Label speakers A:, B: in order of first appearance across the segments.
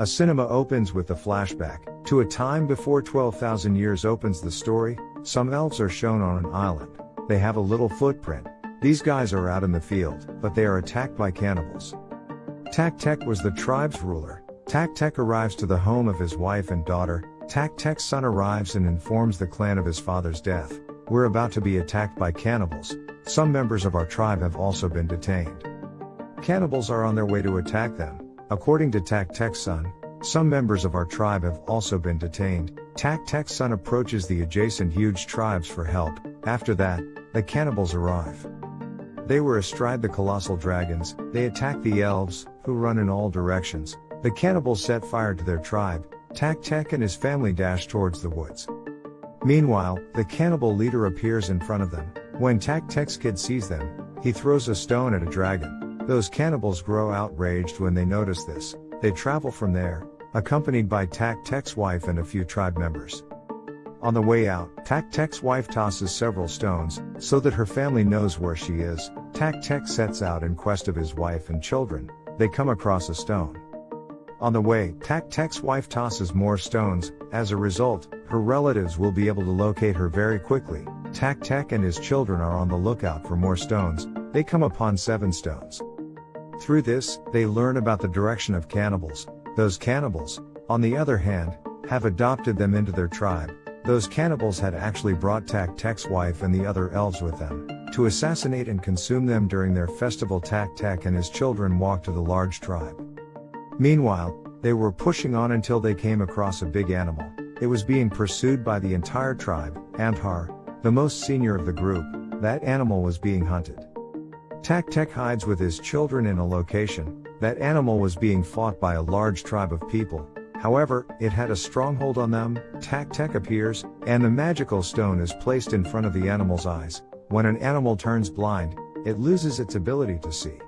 A: A cinema opens with the flashback to a time before 12,000 years opens the story. Some elves are shown on an island. They have a little footprint. These guys are out in the field, but they are attacked by cannibals. Tak Tek was the tribe's ruler. Tak Tek arrives to the home of his wife and daughter. Tak Tek's son arrives and informs the clan of his father's death. We're about to be attacked by cannibals. Some members of our tribe have also been detained. Cannibals are on their way to attack them. According to Tak Tek's son, some members of our tribe have also been detained. Tak Tek's son approaches the adjacent huge tribes for help. After that, the cannibals arrive. They were astride the colossal dragons, they attack the elves, who run in all directions. The cannibals set fire to their tribe, Tak Tek and his family dash towards the woods. Meanwhile, the cannibal leader appears in front of them. When Tak Tek's kid sees them, he throws a stone at a dragon. Those cannibals grow outraged when they notice this. They travel from there, accompanied by Tak Tek's wife and a few tribe members. On the way out, Tak Tek's wife tosses several stones, so that her family knows where she is. Tak Tek sets out in quest of his wife and children. They come across a stone. On the way, Tak Tek's wife tosses more stones, as a result, her relatives will be able to locate her very quickly. Tak Tek and his children are on the lookout for more stones, they come upon seven stones. Through this, they learn about the direction of cannibals. Those cannibals, on the other hand, have adopted them into their tribe. Those cannibals had actually brought Tak Tek's wife and the other elves with them, to assassinate and consume them during their festival Tak Tek and his children walked to the large tribe. Meanwhile, they were pushing on until they came across a big animal. It was being pursued by the entire tribe, Amthar, the most senior of the group, that animal was being hunted. Tak Tek hides with his children in a location, that animal was being fought by a large tribe of people, however, it had a stronghold on them, Tak Tek appears, and the magical stone is placed in front of the animal's eyes. When an animal turns blind, it loses its ability to see.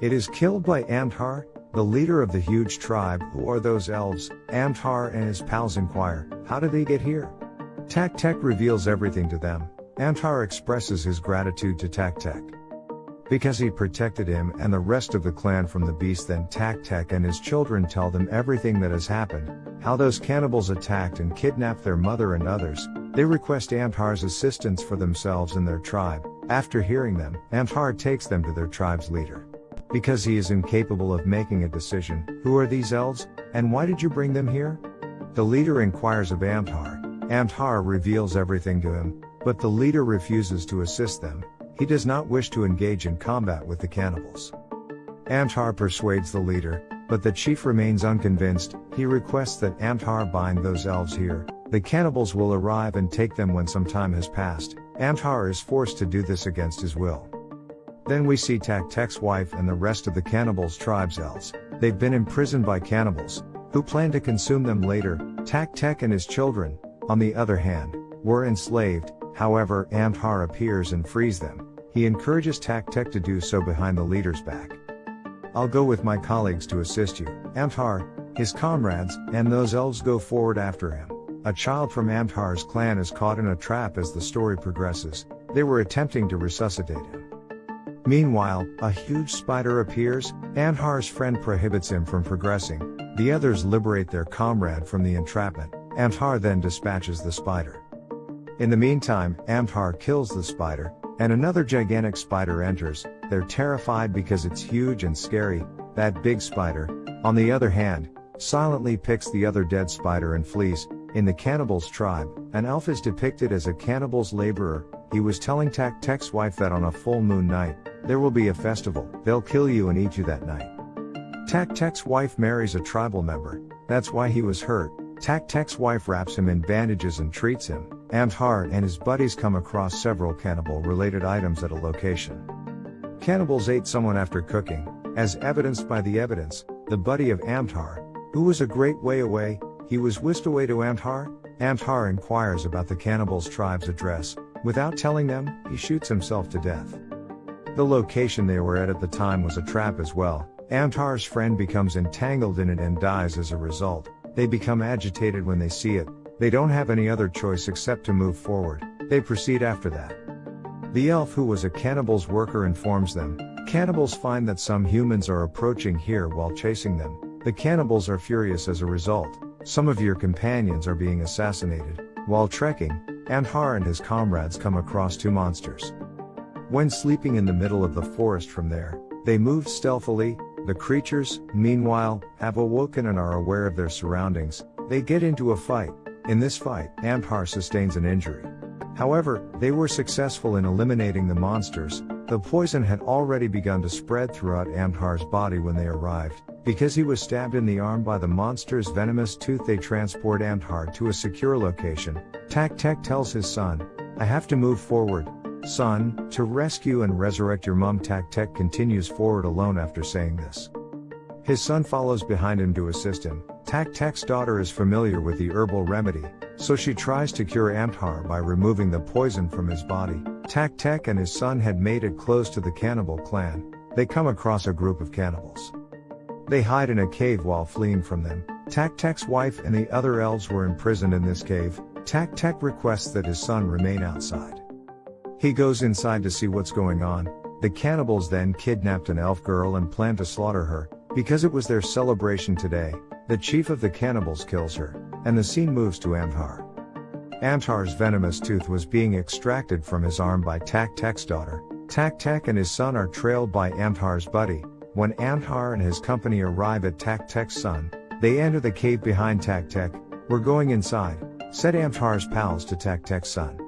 A: It is killed by Amthar, the leader of the huge tribe, who are those elves? Amthar and his pals inquire, how did they get here? Tak Tek reveals everything to them. Amthar expresses his gratitude to Tak Tek. Because he protected him and the rest of the clan from the beast then Tak and his children tell them everything that has happened, how those cannibals attacked and kidnapped their mother and others, they request Amthar's assistance for themselves and their tribe, after hearing them, Amthar takes them to their tribe's leader. Because he is incapable of making a decision, who are these elves, and why did you bring them here? The leader inquires of Amthar, Amthar reveals everything to him, but the leader refuses to assist them, he does not wish to engage in combat with the cannibals. Amthar persuades the leader, but the chief remains unconvinced, he requests that Amthar bind those elves here, the cannibals will arrive and take them when some time has passed, Amthar is forced to do this against his will. Then we see Tak Tek's wife and the rest of the cannibals' tribes elves. They've been imprisoned by cannibals, who plan to consume them later. Tak Tek and his children, on the other hand, were enslaved. However, Amthar appears and frees them. He encourages Tak Tek to do so behind the leader's back. I'll go with my colleagues to assist you. Amthar, his comrades, and those elves go forward after him. A child from Amthar's clan is caught in a trap as the story progresses. They were attempting to resuscitate him. Meanwhile, a huge spider appears, Amthar's friend prohibits him from progressing, the others liberate their comrade from the entrapment, Amthar then dispatches the spider. In the meantime, Amthar kills the spider, and another gigantic spider enters, they're terrified because it's huge and scary, that big spider, on the other hand, silently picks the other dead spider and flees, in the cannibal's tribe, an elf is depicted as a cannibal's laborer, he was telling Tak Tek's wife that on a full moon night, there will be a festival, they'll kill you and eat you that night. Tak Tek's wife marries a tribal member, that's why he was hurt. Tak Tek's wife wraps him in bandages and treats him. Amthar and his buddies come across several cannibal related items at a location. Cannibals ate someone after cooking, as evidenced by the evidence, the buddy of Amthar, who was a great way away, he was whisked away to Amthar. Amthar inquires about the cannibals' tribe's address, without telling them, he shoots himself to death. The location they were at at the time was a trap as well. Amthar's friend becomes entangled in it and dies as a result. They become agitated when they see it. They don't have any other choice except to move forward. They proceed after that. The elf who was a cannibal's worker informs them. Cannibals find that some humans are approaching here while chasing them. The cannibals are furious as a result. Some of your companions are being assassinated. While trekking, Amthar and his comrades come across two monsters. When sleeping in the middle of the forest from there, they move stealthily. The creatures, meanwhile, have awoken and are aware of their surroundings. They get into a fight. In this fight, Amthar sustains an injury. However, they were successful in eliminating the monsters. The poison had already begun to spread throughout Amthar's body when they arrived. Because he was stabbed in the arm by the monster's venomous tooth, they transport Amthar to a secure location. Tak Tek tells his son, I have to move forward, Son, to rescue and resurrect your mum Tak Tek continues forward alone after saying this. His son follows behind him to assist him. Tak Tek's daughter is familiar with the herbal remedy, so she tries to cure Amthar by removing the poison from his body. Tak Tek and his son had made it close to the cannibal clan. They come across a group of cannibals. They hide in a cave while fleeing from them. Tak Tek's wife and the other elves were imprisoned in this cave. Tak Tek requests that his son remain outside. He goes inside to see what's going on. The cannibals then kidnapped an elf girl and plan to slaughter her. Because it was their celebration today, the chief of the cannibals kills her, and the scene moves to Amthar. Amthar's venomous tooth was being extracted from his arm by Tak Tek's daughter. Tak Tek and his son are trailed by Amthar's buddy. When Amthar and his company arrive at Tak Tek's son, they enter the cave behind Tak Tek. We're going inside, said Amthar's pals to Tak Tek's son.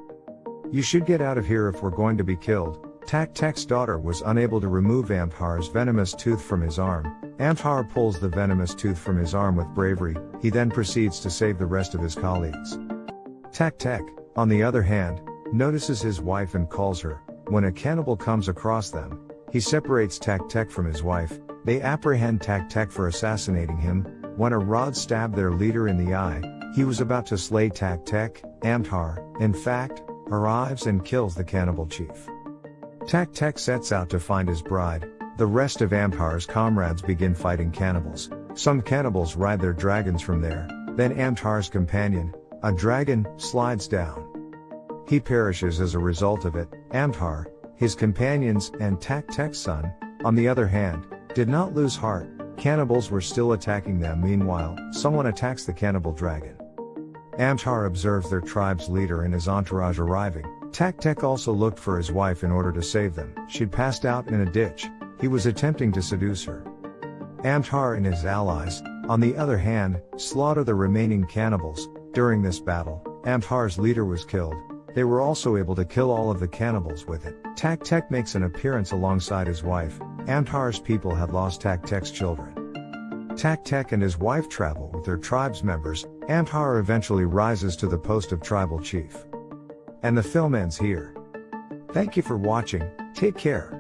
A: You should get out of here if we're going to be killed. Tak Tek's daughter was unable to remove Amthar's venomous tooth from his arm. Amthar pulls the venomous tooth from his arm with bravery, he then proceeds to save the rest of his colleagues. Tak Tek, on the other hand, notices his wife and calls her. When a cannibal comes across them, he separates Tak Tek from his wife. They apprehend Tak Tek for assassinating him. When a rod stabbed their leader in the eye, he was about to slay Tak Tek. Amthar, in fact, arrives and kills the cannibal chief. Tak Tek sets out to find his bride, the rest of Amthar's comrades begin fighting cannibals. Some cannibals ride their dragons from there, then Amthar's companion, a dragon, slides down. He perishes as a result of it. Amthar, his companions, and Tak Tek's son, on the other hand, did not lose heart. Cannibals were still attacking them meanwhile, someone attacks the cannibal dragon. Amthar observes their tribe's leader and his entourage arriving. Tak Tek also looked for his wife in order to save them. She'd passed out in a ditch. He was attempting to seduce her. Amthar and his allies, on the other hand, slaughter the remaining cannibals. During this battle, Amthar's leader was killed. They were also able to kill all of the cannibals with it. Tak Tek makes an appearance alongside his wife. Amthar's people had lost Tak Tek's children. Tak Tek and his wife travel with their tribe's members, Amthar eventually rises to the post of tribal chief. And the film ends here. Thank you for watching, take care.